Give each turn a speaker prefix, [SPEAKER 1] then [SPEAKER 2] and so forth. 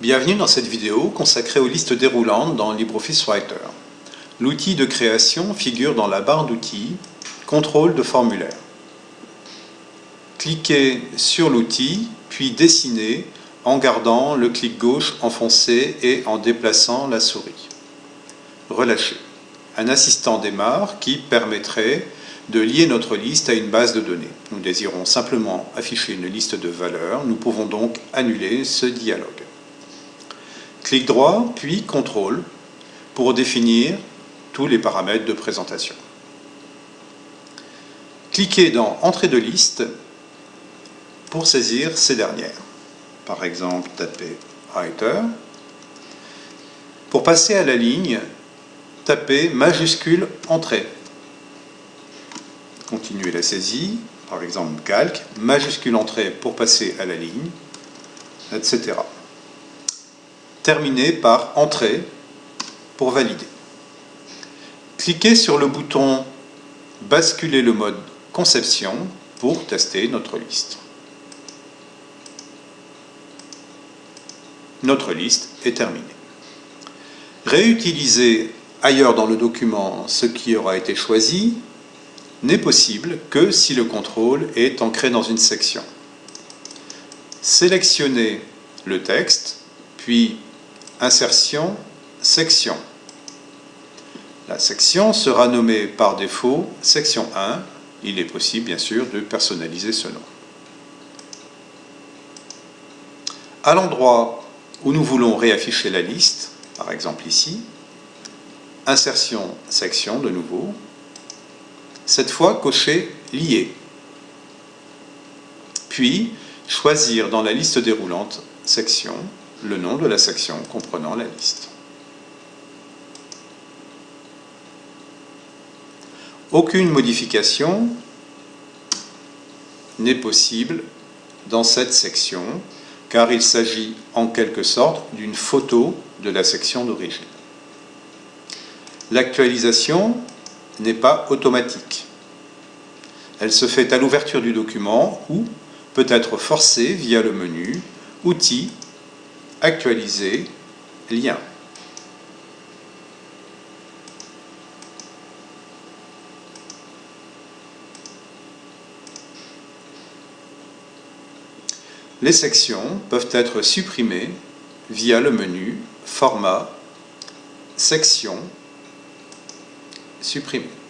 [SPEAKER 1] Bienvenue dans cette vidéo consacrée aux listes déroulantes dans LibreOffice Writer. L'outil de création figure dans la barre d'outils « Contrôle de formulaire ». Cliquez sur l'outil, puis dessinez en gardant le clic gauche enfoncé et en déplaçant la souris. Relâchez. Un assistant démarre qui permettrait de lier notre liste à une base de données. Nous désirons simplement afficher une liste de valeurs, nous pouvons donc annuler ce dialogue. Clic droit, puis CTRL pour définir tous les paramètres de présentation. Cliquez dans Entrée de liste pour saisir ces dernières. Par exemple, tapez Writer. Pour passer à la ligne, tapez majuscule Entrée. Continuez la saisie, par exemple calque, majuscule Entrée pour passer à la ligne, etc terminé par Entrée pour valider. Cliquez sur le bouton Basculer le mode conception pour tester notre liste. Notre liste est terminée. Réutiliser ailleurs dans le document ce qui aura été choisi n'est possible que si le contrôle est ancré dans une section. Sélectionnez le texte, puis Insertion, section. La section sera nommée par défaut section 1. Il est possible, bien sûr, de personnaliser ce nom. À l'endroit où nous voulons réafficher la liste, par exemple ici, insertion, section de nouveau, cette fois cocher lié. Puis, choisir dans la liste déroulante section le nom de la section comprenant la liste. Aucune modification n'est possible dans cette section car il s'agit en quelque sorte d'une photo de la section d'origine. L'actualisation n'est pas automatique. Elle se fait à l'ouverture du document ou peut être forcée via le menu Outils Actualiser, lien. Les sections peuvent être supprimées via le menu Format, Section, Supprimer.